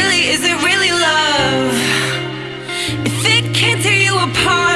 really, is it really love? If it can't tear you apart